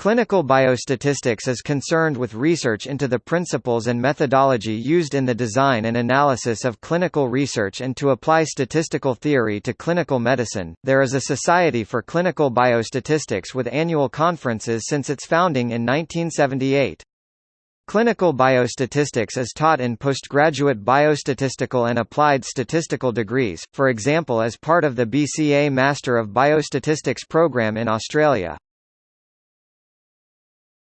Clinical biostatistics is concerned with research into the principles and methodology used in the design and analysis of clinical research and to apply statistical theory to clinical medicine. There is a Society for Clinical Biostatistics with annual conferences since its founding in 1978. Clinical biostatistics is taught in postgraduate biostatistical and applied statistical degrees, for example as part of the BCA Master of Biostatistics program in Australia.